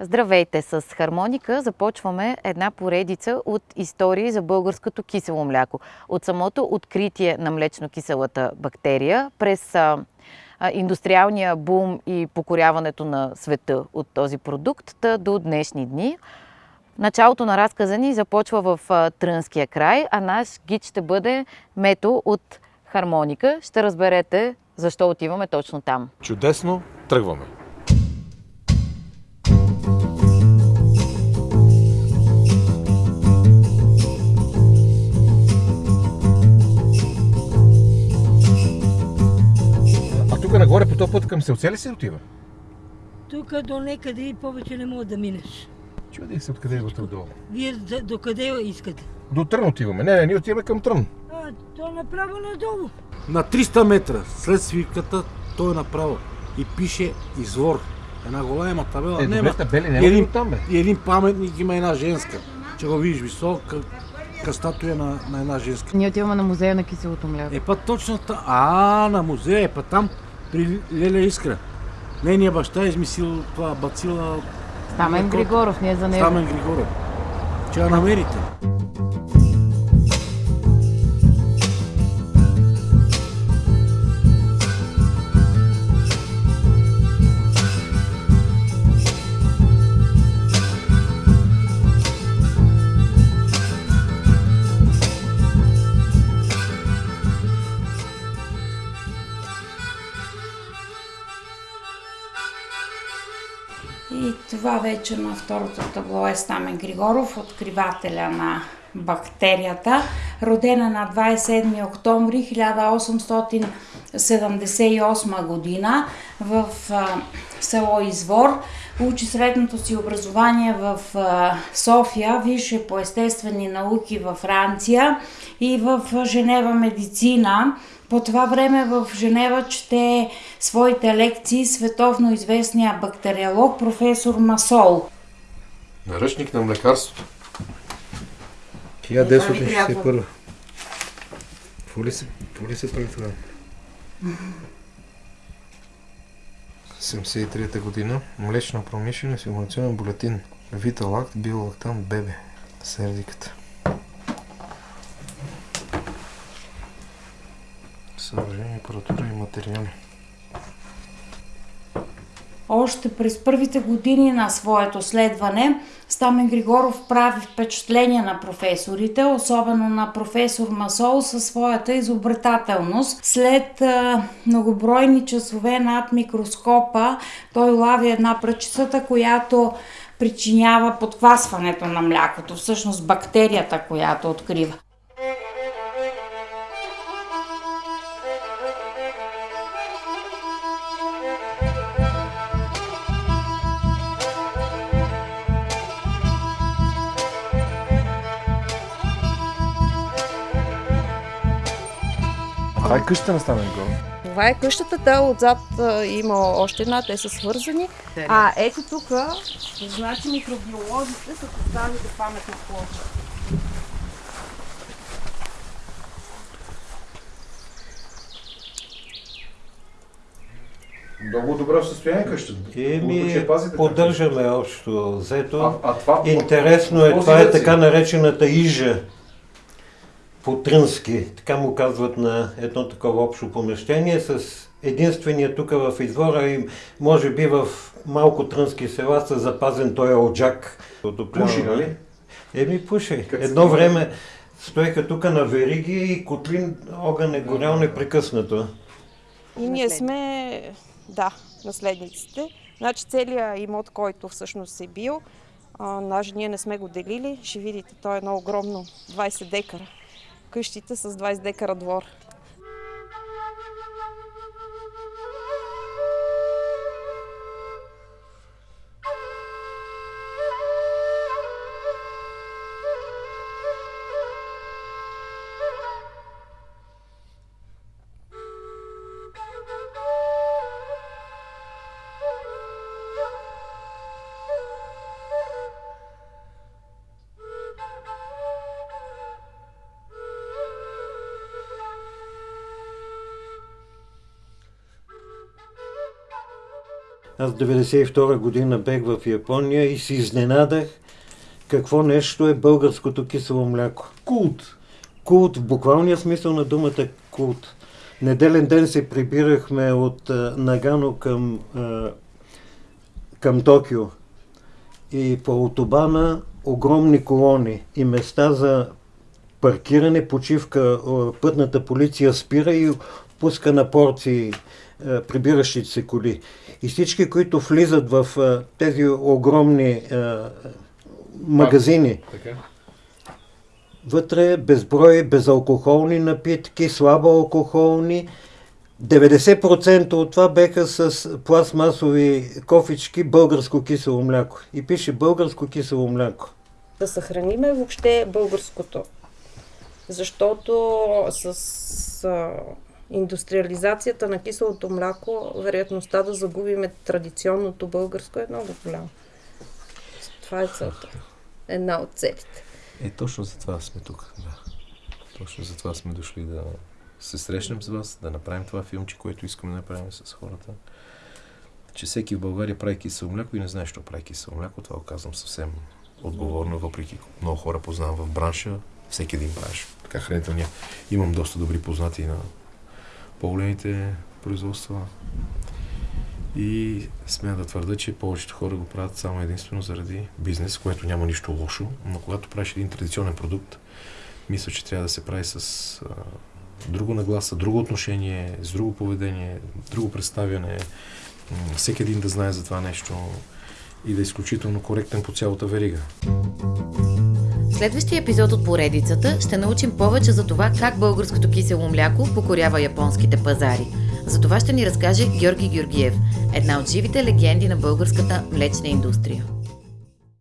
Здравейте! С хармоника започваме една поредица от истории за българското кисело мляко. От самото откритие на млечно-киселата бактерия през индустриалния бум и покоряването на света от този продукт до днешни дни. Началото на разказа ни започва в Трънския край, а наш гид ще бъде Мето от хармоника. Ще разберете защо отиваме точно там. Чудесно, тръгваме. Нагоре по този път към селце ли се отива? Тук до некъде и повече не мога да минеш. Чудих се откъде е от долу. Вие до къде искате? До Трън отиваме. Не, не, ние отиваме към Трън. А, то направо надолу. На 300 метра след свирката той е направо и пише извор. Една голяма табела. Е, Нема- добре, табели, няма един, оттам, бе? и един паметник има една женска. Че го видиш висока, ка статуя на, на една женска. Ние отиваме на музея на киселото мляко. Е, па точно там. А, на музея, е, па там при Леля Искра. Нейният баща е измислил това бацила Стамен Григоров, ние за него. Стамен Григоров. Че я намерите. Това вече на второто табло е Стамен Григоров, откривателя на бактерията, родена на 27 октомври 1878 година в а, село Извор. Учи средното си образование в а, София, висше по естествени науки във Франция и в а, Женева медицина. По това време в Женева чете своите лекции световно известния бактериолог професор Масол. Наръчник на млекарството. 1961. Какво ли се, какво ли се прави това? 73-та година. Млечна промишленост, информационен булетин. Виталакт, биолактан, бебе. Сердиката. Съоръжение, апаратура и материали. Още през първите години на своето следване Стамен Григоров прави впечатление на професорите, особено на професор Масол със своята изобретателност. След а, многобройни часове над микроскопа той лави една пръчицата, която причинява подквасването на млякото, всъщност бактерията, която открива. Това е къщата на Стамен Гор. Това е къщата, да, отзад а, има още една, те са свързани. А ето тук, значи микробиолозите са поставили паметна площа. Много добре в състояние къщата. Еми, поддържаме общо взето. А, а това... Интересно е, това е така наречената ижа по трънски. Така му казват на едно такова общо помещение с единствения тук в извора и може би в малко трънски села са запазен той оджак. Пуши, нали? Еми пуши. Как Едно време стоеха тук на вериги и котлин огън е горял непрекъснато. И ние сме, да, наследниците. Значи целият имот, който всъщност е бил, а, ние не сме го делили. Ще видите, то е едно огромно 20 декара. Къщите с 20 декара двор. Аз 92 година бех в Япония и се изненадах какво нещо е българското кисело мляко. Култ. Култ, в буквалния смисъл на думата култ. Неделен ден се прибирахме от а, Нагано към, а, към Токио. И по автобана огромни колони и места за паркиране, почивка, пътната полиция спира и пуска на порции а, прибиращите се коли. И всички, които влизат в а, тези огромни а, магазини. Вътре безброй безалкохолни напитки, слабо алкохолни. 90% от това беха с пластмасови кофички българско кисело мляко. И пише българско кисело мляко. да съхраниме въобще българското. Защото с индустриализацията на киселото мляко, вероятността да загубиме традиционното българско е много голяма. Това е целта. Една от целите. Е, точно за това сме тук. Да. Точно за това сме дошли да се срещнем с вас, да направим това филмче, което искаме да направим с хората. Че всеки в България прави кисело мляко и не знае, що прави кисело мляко. Това го казвам съвсем отговорно, въпреки много хора познавам в бранша. Всеки един бранш, така хранителния. Имам доста добри познати на по-големите производства. И смея да твърда, че повечето хора го правят само единствено заради бизнес, което няма нищо лошо, но когато правиш един традиционен продукт, мисля, че трябва да се прави с а, друго нагласа, друго отношение, с друго поведение, друго представяне, всеки един да знае за това нещо и да е изключително коректен по цялата верига. В следващия епизод от поредицата ще научим повече за това как българското кисело мляко покорява японските пазари. За това ще ни разкаже Георги Георгиев, една от живите легенди на българската млечна индустрия.